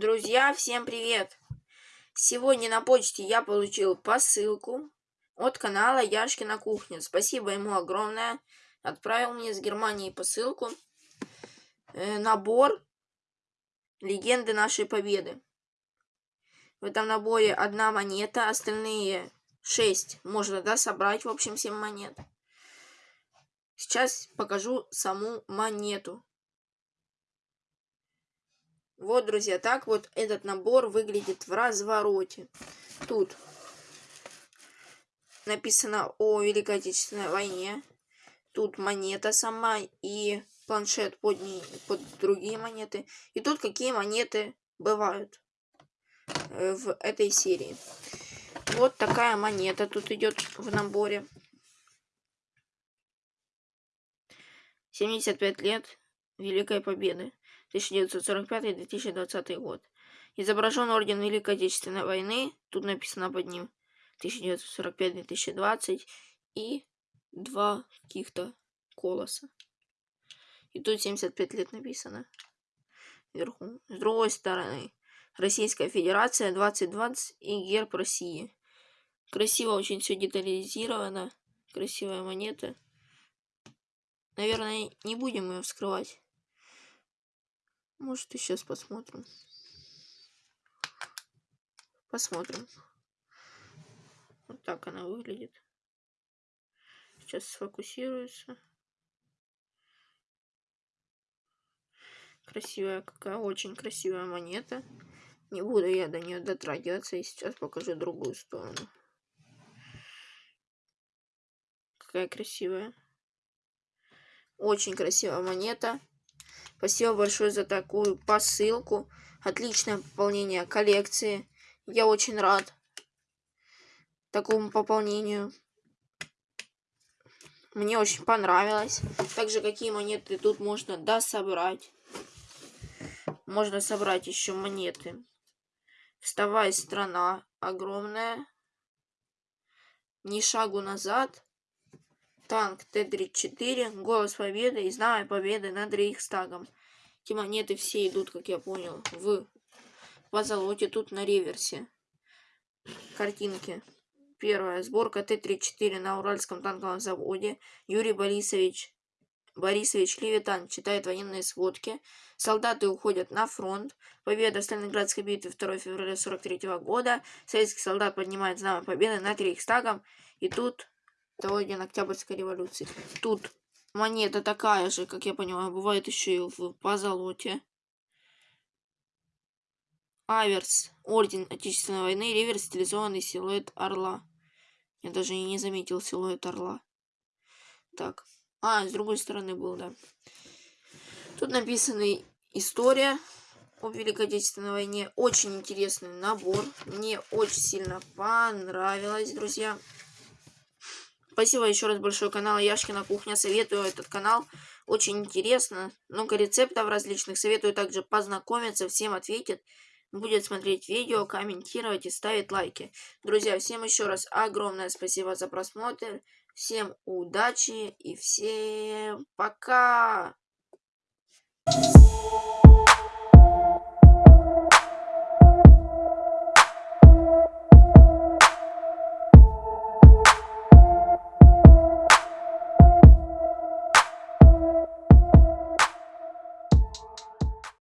Друзья, всем привет! Сегодня на почте я получил посылку от канала Яшкина кухня. Спасибо ему огромное. Отправил мне с Германии посылку. Э, набор Легенды нашей победы. В этом наборе одна монета, остальные шесть можно да, собрать, в общем, семь монет. Сейчас покажу саму монету. Вот, друзья, так вот этот набор выглядит в развороте. Тут написано о Великой Отечественной войне. Тут монета сама и планшет под, ней, под другие монеты. И тут какие монеты бывают э, в этой серии. Вот такая монета тут идет в наборе. 75 лет Великой Победы. 1945-2020 год. Изображен орден Великой Отечественной войны. Тут написано под ним 1945-2020 и два каких-то колоса. И тут 75 лет написано вверху. С другой стороны, Российская Федерация 2020 и герб России. Красиво очень все детализировано. Красивая монета. Наверное, не будем ее вскрывать. Может, и сейчас посмотрим. Посмотрим. Вот так она выглядит. Сейчас сфокусируется. Красивая какая, очень красивая монета. Не буду я до нее дотрагиваться и сейчас покажу другую сторону. Какая красивая. Очень красивая монета. Спасибо большое за такую посылку. Отличное пополнение коллекции. Я очень рад такому пополнению. Мне очень понравилось. Также какие монеты тут можно дособрать. Можно собрать еще монеты. Вставай, страна огромная. Ни шагу назад. Танк Т-34, Голос Победы и Знамя Победы над Рейхстагом. Эти монеты все идут, как я понял, в позолоте, тут на реверсе. Картинки. Первая. Сборка Т-34 на Уральском танковом заводе. Юрий Борисович Борисович Левитан читает военные сводки. Солдаты уходят на фронт. Победа в Сталинградской битве 2 февраля 43 года. Советский солдат поднимает знамя победы над Рейхстагом. И тут дня Октябрьской революции. Тут монета такая же, как я понимаю, бывает еще и в позолоте. Аверс. Орден Отечественной войны. Реверс стилизованный силуэт орла. Я даже и не заметил силуэт орла. Так. А, с другой стороны был, да. Тут написана история о Великой Отечественной войне. Очень интересный набор. Мне очень сильно понравилось, друзья. Спасибо еще раз большое канал Яшкина Кухня. Советую этот канал. Очень интересно. Много рецептов различных. Советую также познакомиться. Всем ответит. Будет смотреть видео, комментировать и ставить лайки. Друзья, всем еще раз огромное спасибо за просмотр. Всем удачи и всем пока! You.